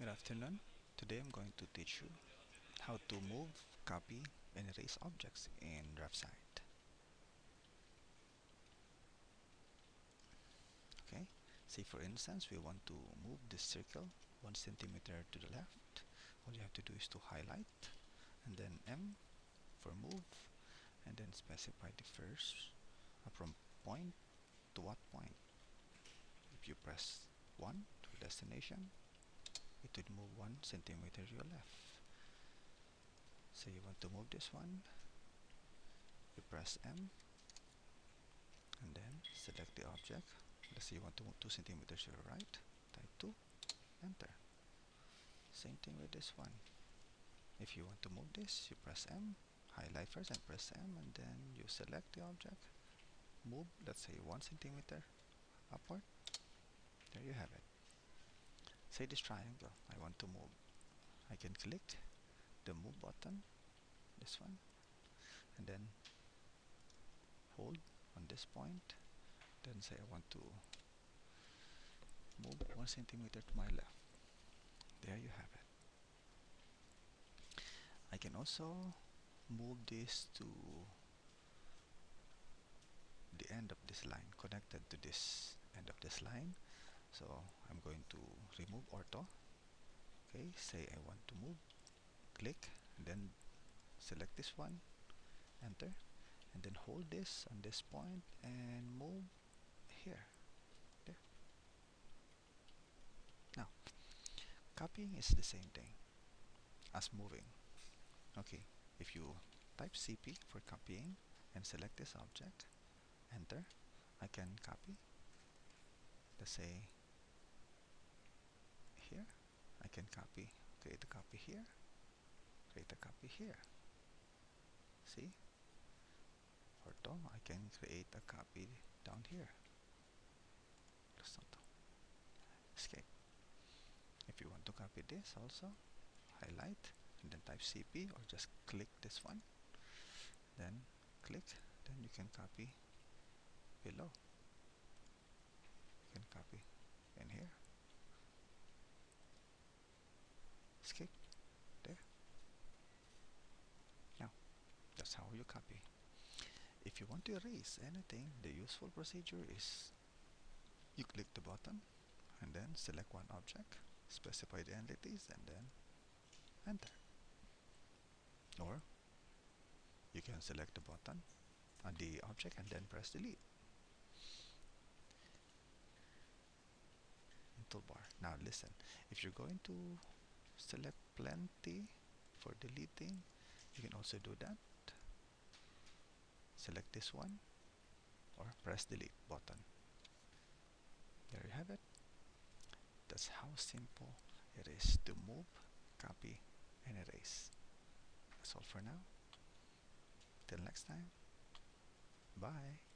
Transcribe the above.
Good afternoon. Today I'm going to teach you how to move, copy, and erase objects in DraftSight. Okay, say for instance we want to move this circle one centimeter to the left. All you have to do is to highlight and then M for move and then specify the first uh, from point to what point. If you press 1 to destination it would move one centimeter to your left. So you want to move this one. You press M. And then select the object. Let's say you want to move 2 centimeters to your right. Type 2 enter. Same thing with this one. If you want to move this you press M. Highlight first and press M. And then you select the object. Move let's say 1 centimeter upward. There you have it say this triangle. I want to move. I can click the move button this one and then hold on this point then say I want to move one centimeter to my left. There you have it. I can also move this to the end of this line connected to this end of this line so I'm going to remove ortho. Okay say I want to move. Click then select this one. Enter. And then hold this on this point and move here. There. Now copying is the same thing as moving. Okay if you type CP for copying and select this object enter. I can copy. Let's say can copy create a copy here create a copy here. See? Ortho I can create a copy down here. Escape. If you want to copy this also highlight and then type CP or just click this one. Then click then you can copy below. You can copy in here escape there. Now that's how you copy. If you want to erase anything the useful procedure is you click the button and then select one object specify the entities and then enter. Or you can select the button on the object and then press delete. Toolbar. Now listen. If you're going to select plenty for deleting. You can also do that. Select this one or press delete button. There you have it. That's how simple it is to move copy and erase. That's all for now. Till next time. Bye